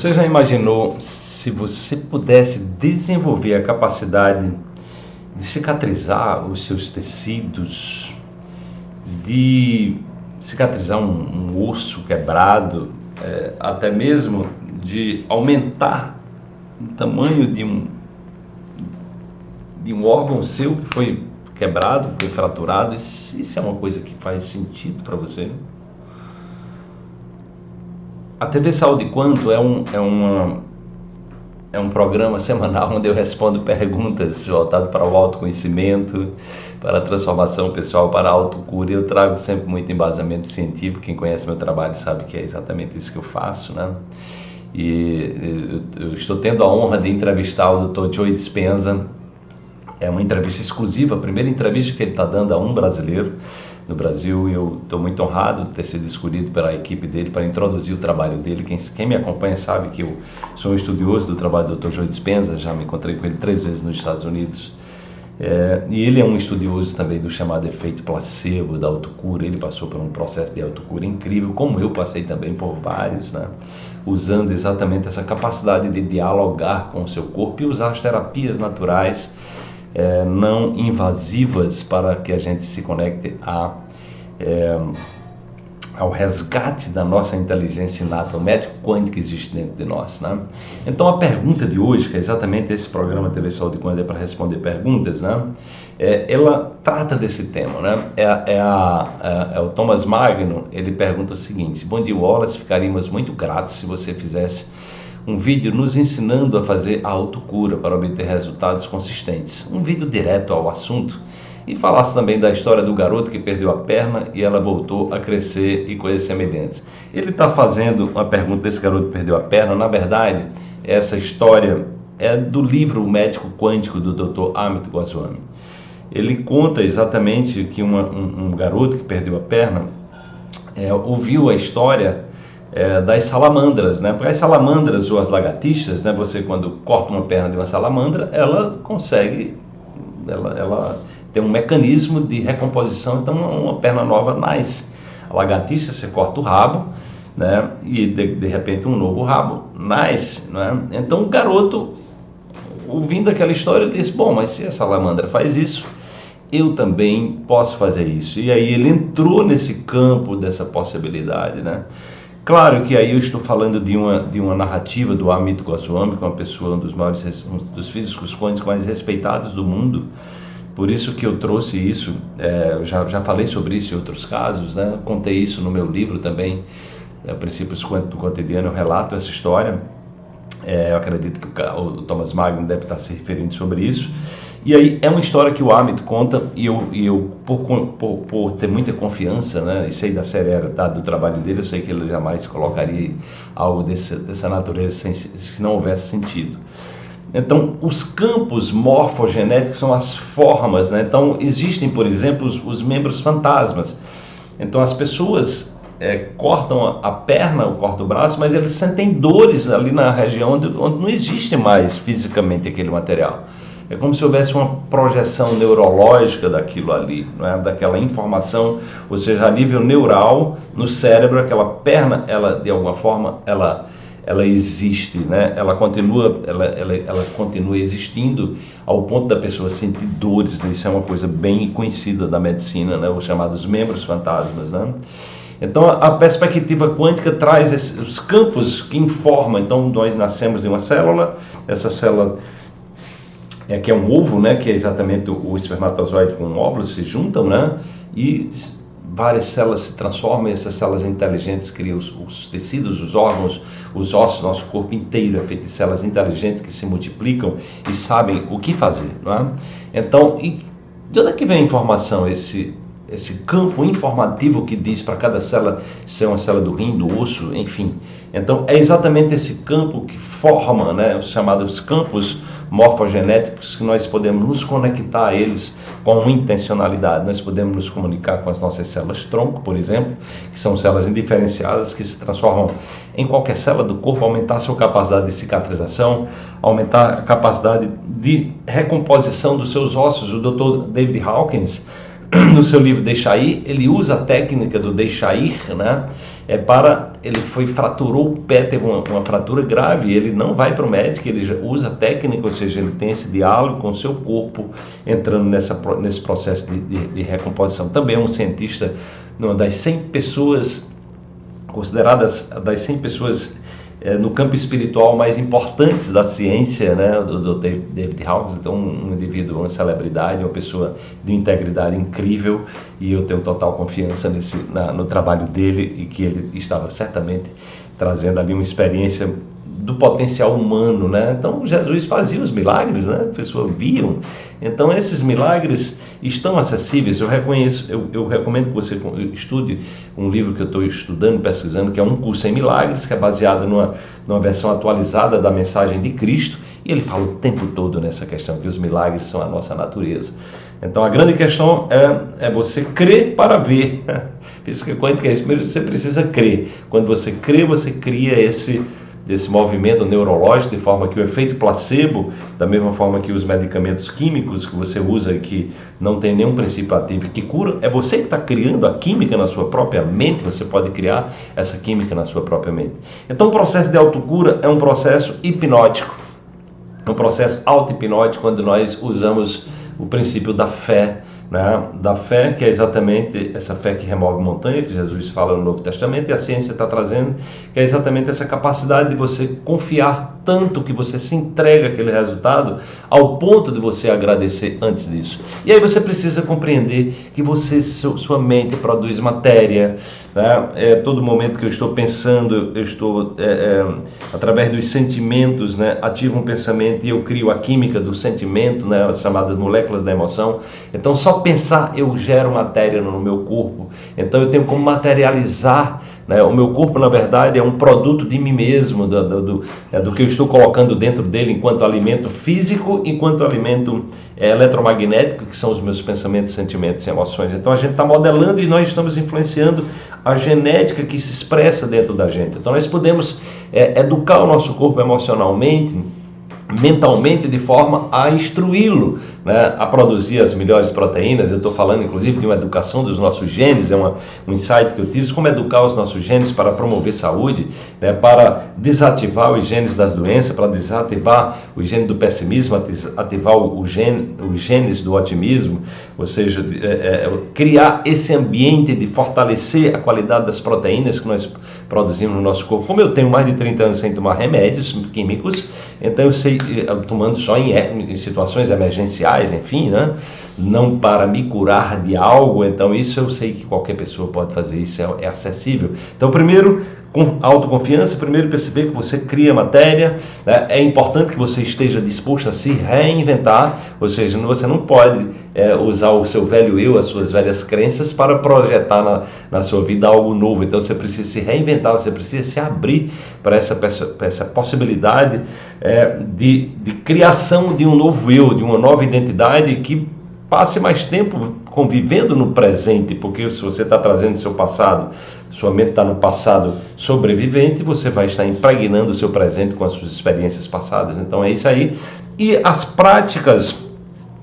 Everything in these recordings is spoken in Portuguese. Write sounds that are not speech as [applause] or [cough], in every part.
Você já imaginou se você pudesse desenvolver a capacidade de cicatrizar os seus tecidos, de cicatrizar um, um osso quebrado, é, até mesmo de aumentar o tamanho de um, de um órgão seu que foi quebrado, foi fraturado, isso, isso é uma coisa que faz sentido para você? A TV Saúde Quanto é um, é, uma, é um programa semanal onde eu respondo [laughs] perguntas voltado para o autoconhecimento, para a transformação pessoal, para a autocura. Eu trago sempre muito embasamento científico. Quem conhece meu trabalho sabe que é exatamente isso que eu faço, né? E eu estou tendo a honra de entrevistar o Dr. Joe Dispenza. É uma entrevista exclusiva, a primeira entrevista que ele está dando a um brasileiro no Brasil e eu estou muito honrado de ter sido escolhido pela equipe dele para introduzir o trabalho dele. Quem, quem me acompanha sabe que eu sou um estudioso do trabalho do Dr. Joe Dispenza, já me encontrei com ele três vezes nos Estados Unidos. É, e ele é um estudioso também do chamado efeito placebo, da autocura. Ele passou por um processo de autocura incrível, como eu passei também por vários, né? usando exatamente essa capacidade de dialogar com o seu corpo e usar as terapias naturais é, não invasivas para que a gente se conecte a, é, ao resgate da nossa inteligência inata, o médico quântico que existe dentro de nós. Né? Então a pergunta de hoje, que é exatamente esse programa TV Saúde Quântica é para responder perguntas, né? É, ela trata desse tema. Né? É, é, a, é, é o Thomas Magno, ele pergunta o seguinte, Bom dia Wallace, ficaríamos muito gratos se você fizesse um vídeo nos ensinando a fazer a autocura para obter resultados consistentes. Um vídeo direto ao assunto e falasse também da história do garoto que perdeu a perna e ela voltou a crescer e coisas semelhantes. Ele está fazendo uma pergunta desse garoto que perdeu a perna, na verdade, essa história é do livro O Médico Quântico do Dr. Amit Goswami. Ele conta exatamente que uma, um, um, garoto que perdeu a perna é, ouviu a história é, das salamandras, né? Porque as salamandras ou as lagartixas, né? Você quando corta uma perna de uma salamandra, ela consegue, ela, ela tem um mecanismo de recomposição, então uma perna nova nasce. A lagartixa você corta o rabo, né? E de, de repente um novo rabo nasce, né? Então o garoto, ouvindo aquela história, disse: bom, mas se a salamandra faz isso eu também posso fazer isso. E aí ele entrou nesse campo dessa possibilidade, né? Claro que aí eu estou falando de uma, de uma narrativa do Amit Goswami, que é uma pessoa, um dos maiores um dos físicos quânticos mais respeitados do mundo. Por isso que eu trouxe isso, é, eu já, já falei sobre isso em outros casos, né? contei isso no meu livro também, é, Princípios do Cotidiano, eu relato essa história. É, eu acredito que o, o Thomas Magno deve estar se referindo sobre isso. E aí é uma história que o Amit conta e eu, e eu por, por, por, ter muita confiança, né, e sei da seriedade do trabalho dele, eu sei que ele jamais colocaria algo desse, dessa natureza sem, se não houvesse sentido. Então, os campos morfogenéticos são as formas, né? Então, existem, por exemplo, os, os membros fantasmas. Então, as pessoas é, cortam a perna, ou cortam o braço, mas eles sentem dores ali na região onde, onde não existe mais fisicamente aquele material. É como se houvesse uma projeção neurológica daquilo ali, é? daquela informação, ou seja, a nível neural, no cérebro, aquela perna, ela de alguma forma, ela, ela existe, né? ela, continua, ela, ela, ela continua existindo ao ponto da pessoa sentir dores, né? isso é uma coisa bem conhecida da medicina, né? os chamados membros fantasmas. Né? Então, a perspectiva quântica traz esses, os campos que informam. Então, nós nascemos de uma célula, essa célula é, que é um ovo, né, que é exatamente o, o espermatozoide com o óvulo, se juntam, né, e várias células se transformam, e essas células inteligentes criam os, os, tecidos, os órgãos, os ossos, nosso corpo inteiro é feito de células inteligentes que se multiplicam e sabem o que fazer, não é? Então, e de onde é que vem a informação, esse, esse campo informativo que diz para cada célula ser uma célula do rim, do osso, enfim. Então, é exatamente esse campo que forma, né, os chamados campos morfogenéticos que nós podemos nos conectar a eles com intencionalidade. Nós podemos nos comunicar com as nossas células tronco, por exemplo, que são células indiferenciadas que se transformam em qualquer célula do corpo, aumentar a sua capacidade de cicatrização, aumentar a capacidade de recomposição dos seus ossos. O Dr. David Hawkins, [clears throat] no seu livro Deixa Ir, ele usa a técnica do deixa ir, né? é para ele foi fraturou o pé, teve uma, uma fratura grave, ele não vai para o médico, ele usa técnica, ou seja, ele tem esse diálogo com o seu corpo, entrando nessa, nesse processo de, de, de recomposição. Também é um cientista, uma das 100 pessoas consideradas das 100 pessoas é, no campo espiritual mais importantes da ciência, né, do, do David Hawkins, então um, indivíduo, uma celebridade, uma pessoa de integridade incrível e eu tenho total confiança nesse, na, no trabalho dele e que ele estava certamente trazendo ali uma experiência do potencial humano, né? Então Jesus fazia os milagres, né? As pessoas viam. Então esses milagres estão acessíveis. Eu reconheço, eu, eu recomendo que você estude um livro que eu estou estudando, pesquisando, que é um curso em milagres, que é baseado numa, numa versão atualizada da mensagem de Cristo. E ele fala o tempo todo nessa questão que os milagres são a nossa natureza. Então a grande questão é, é você crer para ver. Física quântica é isso. Primeiro você precisa crer. Quando você crê, você cria esse desse movimento neurológico, de forma que o efeito placebo, da mesma forma que os medicamentos químicos que você usa que não tem nenhum princípio ativo que cura, é você que está criando a química na sua própria mente, você pode criar essa química na sua própria mente. Então o processo de autocura é um processo hipnótico, é um processo auto-hipnótico quando nós usamos o princípio da fé, né, da fé, que é exatamente essa fé que remove montanha, que Jesus fala no Novo Testamento, e a ciência está trazendo, que é exatamente essa capacidade de você confiar tanto que você se entrega aquele resultado ao ponto de você agradecer antes disso. E aí você precisa compreender que você, sua mente produz matéria, né? é, todo momento que eu estou pensando, eu estou, é, é, através dos sentimentos, né? ativo um pensamento e eu crio a química do sentimento, né? as chamadas moléculas da emoção. Então só pensar eu gero matéria no meu corpo, então eu tenho como materializar né? O meu corpo, na verdade, é um produto de mim mesmo, do, do, do, é, do que eu estou colocando dentro dele enquanto alimento físico, enquanto alimento é, eletromagnético, que são os meus pensamentos, sentimentos e emoções. Então a gente está modelando e nós estamos influenciando a genética que se expressa dentro da gente. Então nós podemos é, educar o nosso corpo emocionalmente mentalmente de forma a instruí-lo né, a produzir as melhores proteínas. Eu estou falando inclusive de uma educação dos nossos genes, é uma, um insight que eu tive, como educar os nossos genes para promover saúde, né, para desativar os genes das doenças, para desativar o gene do pessimismo, ativar o, gene, os genes do otimismo, ou seja, é, é, criar esse ambiente de fortalecer a qualidade das proteínas que nós produzimos no nosso corpo. Como eu tenho mais de 30 anos sem tomar remédios químicos, então eu sei, eh, tomando só em, em situações emergenciais, enfim, né? não para me curar de algo, então isso eu sei que qualquer pessoa pode fazer, isso é, é acessível. Então, primeiro, com autoconfiança, primeiro perceber que você cria matéria, né? é importante que você esteja disposto a se reinventar, ou seja, você não pode é, usar o seu velho eu, as suas velhas crenças para projetar na, na sua vida algo novo, então você precisa se reinventar, você precisa se abrir para essa, essa possibilidade é, de, de criação de um novo eu, de uma nova identidade que Passe mais tempo convivendo no presente, porque se você está trazendo seu passado, sua mente está no passado sobrevivente, você vai estar impregnando o seu presente com as suas experiências passadas. Então é isso aí. E as práticas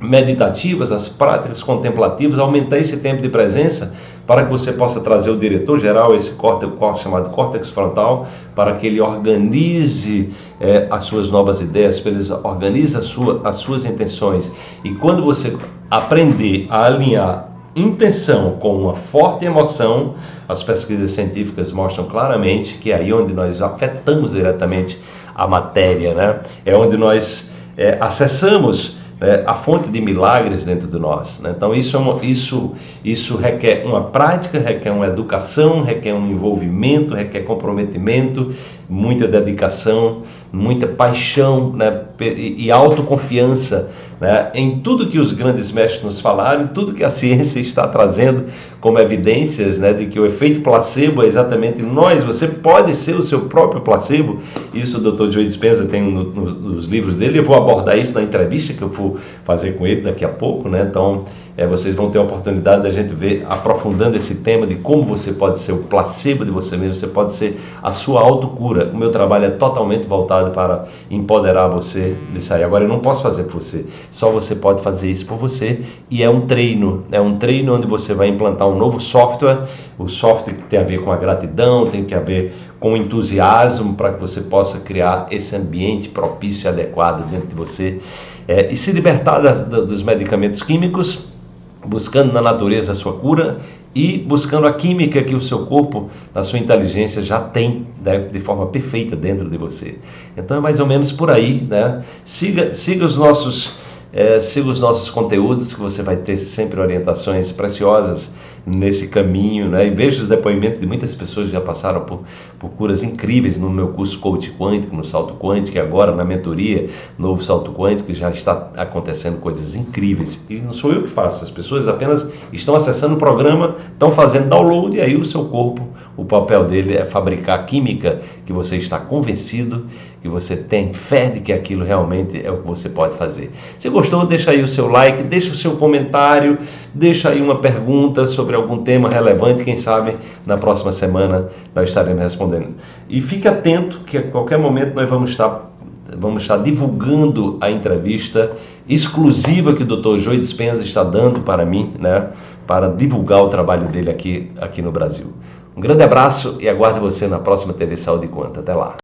meditativas, as práticas contemplativas, aumentar esse tempo de presença para que você possa trazer o diretor geral, esse córtex chamado córtex frontal, para que ele organize é, as suas novas ideias, para ele organize sua, as suas intenções. E quando você aprender a alinhar intenção com uma forte emoção, as pesquisas científicas mostram claramente que é aí onde nós afetamos diretamente a matéria, né? é onde nós é, acessamos é, a fonte de milagres dentro de nós. Né? Então isso, é isso, isso requer uma prática, requer uma educação, requer um envolvimento, requer comprometimento, muita dedicação, muita paixão né? e autoconfiança né? em tudo que os grandes mestres nos falaram, tudo que a [laughs] ciência está trazendo como evidências né? de que o efeito placebo é exatamente nós, você pode ser o seu próprio placebo. Isso o Dr. Joe Dispenza tem no, no, nos livros dele, eu vou abordar isso na entrevista que eu vou fazer com ele daqui a pouco, né? Então, é, vocês vão ter a oportunidade da gente ver aprofundando esse tema de como você pode ser o placebo de você mesmo, você pode ser a sua autocura. o meu trabalho é totalmente voltado para empoderar você nisso aí. Agora, eu não posso fazer por você, só você pode fazer isso por você e é um treino, é um treino onde você vai implantar um novo software, o software que tem a ver com a gratidão, tem que a ver com entusiasmo para que você possa criar esse ambiente propício e adequado dentro de você é, e se libertar das, dos medicamentos químicos, buscando na natureza a sua cura e buscando a química que o seu corpo, a sua inteligência já tem né, de forma perfeita dentro de você. Então é mais ou menos por aí, né? Siga, siga os nossos é, siga os nossos conteúdos que você vai ter sempre orientações preciosas nesse caminho, né? E vejo os depoimentos de muitas pessoas que já passaram por, por curas incríveis no meu curso Coach Quântico, no Salto Quântico, e agora na mentoria Novo Salto Quântico, já está acontecendo coisas incríveis. E não sou eu que faço, as pessoas apenas estão acessando o programa, estão fazendo download, e aí o seu corpo, o papel dele é fabricar química que você está convencido, que você tem fé de que aquilo realmente é o que você pode fazer. Se gostou, deixa aí o seu like, deixa o seu comentário, deixa aí uma pergunta sobre algum tema relevante, quem sabe na próxima semana nós estaremos respondendo. E fique atento que a qualquer momento nós vamos estar vamos estar divulgando a entrevista exclusiva que o Dr. Joey Dispenza está dando para mim, né, para divulgar o trabalho dele aqui, aqui no Brasil. Um grande abraço e aguardo você na próxima TV Saúde Conta. Até lá.